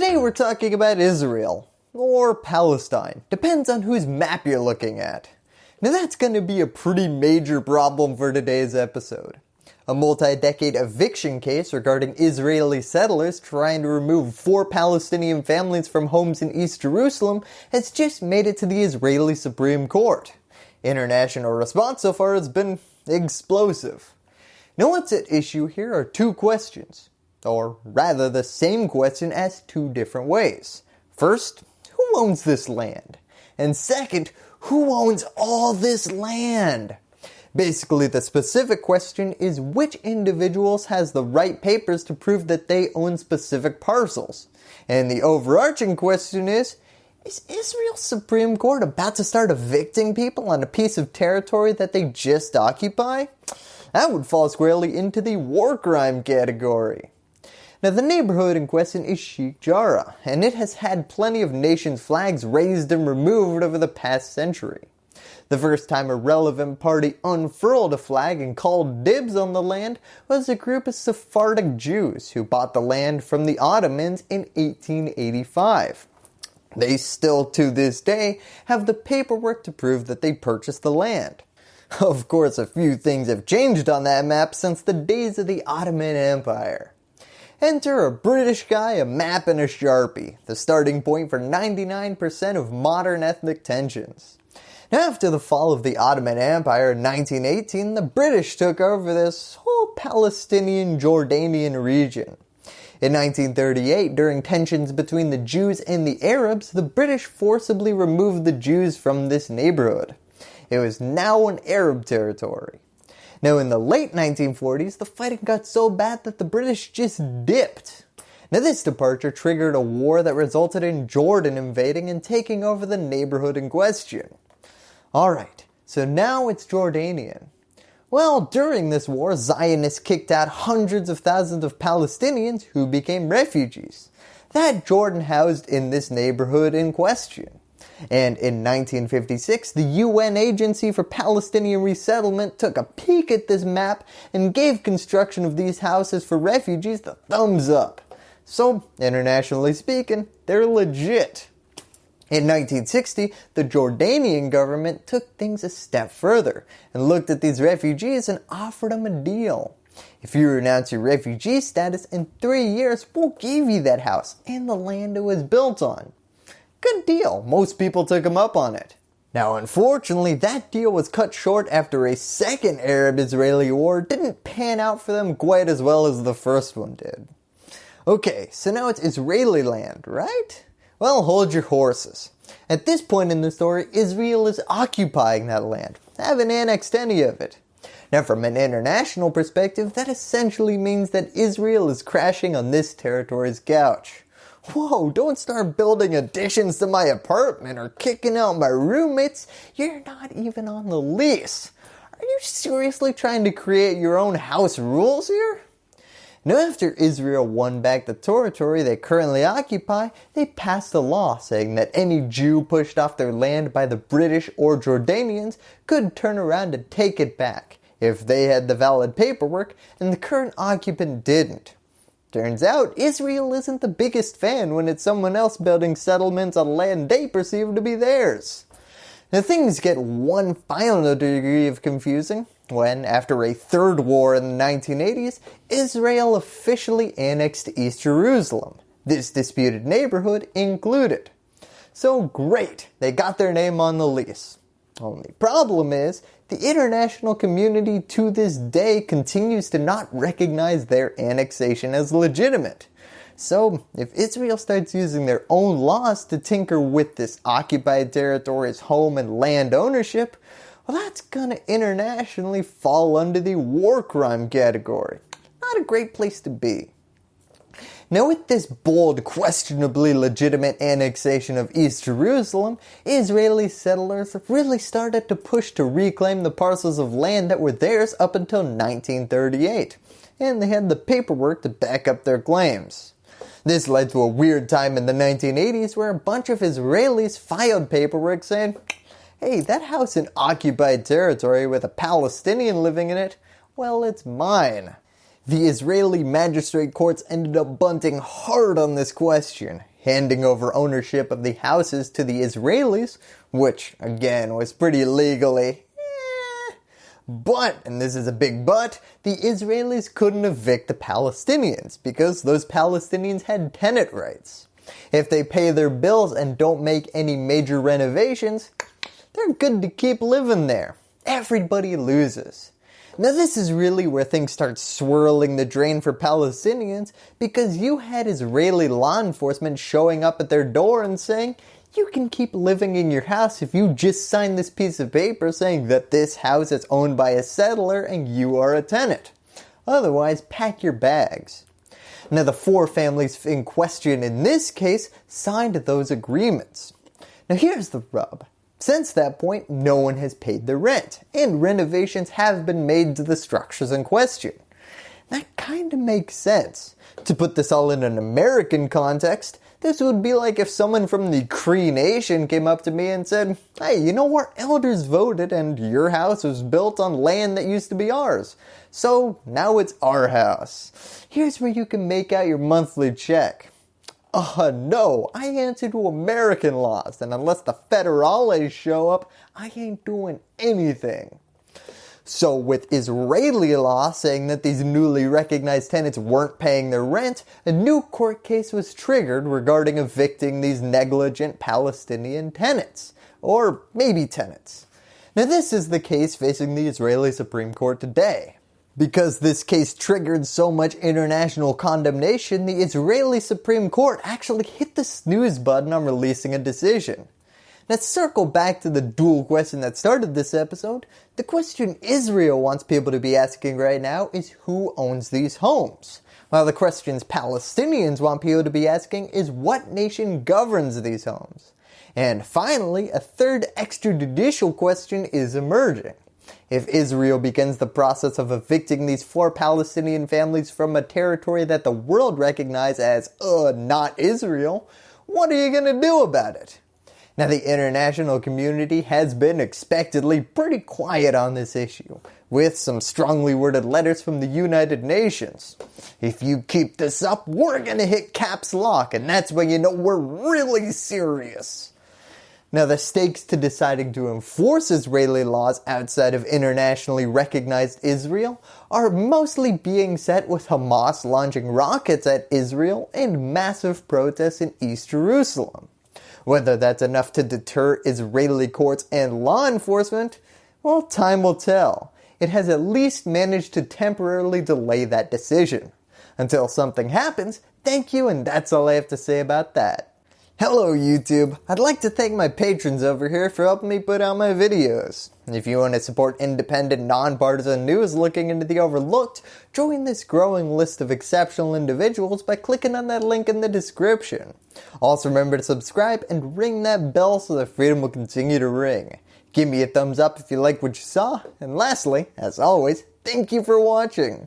Today we're talking about Israel, or Palestine, depends on whose map you're looking at. Now that's going to be a pretty major problem for today's episode. A multi-decade eviction case regarding Israeli settlers trying to remove four Palestinian families from homes in East Jerusalem has just made it to the Israeli Supreme Court. International response so far has been explosive. Now what's at issue here are two questions, or rather the same question asked two different ways. First, who owns this land? And second, who owns all this land? Basically the specific question is which individuals has the right papers to prove that they own specific parcels. And the overarching question is, is Israel's Supreme Court about to start evicting people on a piece of territory that they just occupy? That would fall squarely into the war crime category. Now the neighborhood in question is Sheikh Jarrah, and it has had plenty of nations flags raised and removed over the past century. The first time a relevant party unfurled a flag and called dibs on the land was a group of Sephardic Jews who bought the land from the Ottomans in 1885. They still to this day have the paperwork to prove that they purchased the land. Of course a few things have changed on that map since the days of the Ottoman Empire. Enter a British guy, a map, and a Sharpie, the starting point for 99% of modern ethnic tensions. After the fall of the Ottoman Empire in 1918, the British took over this whole Palestinian Jordanian region. In 1938, during tensions between the Jews and the Arabs, the British forcibly removed the Jews from this neighborhood. It was now an Arab territory. Now in the late 1940s, the fighting got so bad that the British just dipped. Now this departure triggered a war that resulted in Jordan invading and taking over the neighborhood in question. Alright, so now it's Jordanian. Well, during this war, Zionists kicked out hundreds of thousands of Palestinians who became refugees. That Jordan housed in this neighborhood in question. And in 1956, the UN Agency for Palestinian Resettlement took a peek at this map and gave construction of these houses for refugees the thumbs up. So, internationally speaking, they're legit. In 1960, the Jordanian government took things a step further and looked at these refugees and offered them a deal. If you renounce your refugee status in three years, we'll give you that house and the land it was built on. Good deal, most people took him up on it. Now unfortunately, that deal was cut short after a second Arab-Israeli war didn't pan out for them quite as well as the first one did. Okay, so now it's Israeli land, right? Well, hold your horses. At this point in the story, Israel is occupying that land, haven't annexed any of it. Now from an international perspective, that essentially means that Israel is crashing on this territory's couch. Whoa, don't start building additions to my apartment or kicking out my roommates. You're not even on the lease. Are you seriously trying to create your own house rules here? Now after Israel won back the territory they currently occupy, they passed a law saying that any Jew pushed off their land by the British or Jordanians could turn around and take it back if they had the valid paperwork and the current occupant didn't. Turns out Israel isn't the biggest fan when it's someone else building settlements on land they perceive to be theirs. Now things get one final degree of confusing when, after a third war in the 1980s, Israel officially annexed East Jerusalem, this disputed neighborhood included. So great, they got their name on the lease. Only problem is, the international community to this day continues to not recognize their annexation as legitimate. So if Israel starts using their own laws to tinker with this occupied territory's home and land ownership, well that's gonna internationally fall under the war crime category. Not a great place to be. Now with this bold, questionably legitimate annexation of East Jerusalem, Israeli settlers really started to push to reclaim the parcels of land that were theirs up until 1938, and they had the paperwork to back up their claims. This led to a weird time in the 1980s where a bunch of Israelis filed paperwork saying, hey, that house in occupied territory with a Palestinian living in it, well, it's mine. The Israeli magistrate courts ended up bunting hard on this question. handing over ownership of the houses to the Israelis, which again was pretty legally eh. but, and this is a big but, the Israelis couldn't evict the Palestinians because those Palestinians had tenant rights. If they pay their bills and don't make any major renovations, they're good to keep living there. Everybody loses. Now this is really where things start swirling the drain for Palestinians because you had Israeli law enforcement showing up at their door and saying, you can keep living in your house if you just sign this piece of paper saying that this house is owned by a settler and you are a tenant. Otherwise, pack your bags. Now the four families in question in this case signed those agreements. Now here's the rub. Since that point, no one has paid the rent, and renovations have been made to the structures in question. That kinda makes sense. To put this all in an American context, this would be like if someone from the Cree Nation came up to me and said, hey, you know our elders voted and your house was built on land that used to be ours. So now it's our house. Here's where you can make out your monthly check. Uh, no, I answer to American laws, and unless the federales show up, I ain't doing anything. So with Israeli law saying that these newly recognized tenants weren't paying their rent, a new court case was triggered regarding evicting these negligent Palestinian tenants, or maybe tenants. Now this is the case facing the Israeli Supreme Court today. Because this case triggered so much international condemnation, the Israeli Supreme Court actually hit the snooze button on releasing a decision. Let's circle back to the dual question that started this episode. The question Israel wants people to be asking right now is who owns these homes? While the questions Palestinians want people to be asking is what nation governs these homes? And finally, a third extrajudicial question is emerging. If Israel begins the process of evicting these four Palestinian families from a territory that the world recognizes as, uh, not Israel, what are you going to do about it? Now the international community has been expectedly pretty quiet on this issue, with some strongly worded letters from the United Nations. If you keep this up, we're gonna hit caps lock and that's when you know we're really serious. Now the stakes to deciding to enforce Israeli laws outside of internationally recognized Israel are mostly being set with Hamas launching rockets at Israel and massive protests in East Jerusalem. Whether that's enough to deter Israeli courts and law enforcement, well time will tell. It has at least managed to temporarily delay that decision. Until something happens, thank you and that's all I have to say about that. Hello YouTube! I'd like to thank my patrons over here for helping me put out my videos. If you want to support independent, nonpartisan news looking into the overlooked, join this growing list of exceptional individuals by clicking on that link in the description. Also remember to subscribe and ring that bell so the freedom will continue to ring. Give me a thumbs up if you like what you saw, and lastly, as always, thank you for watching.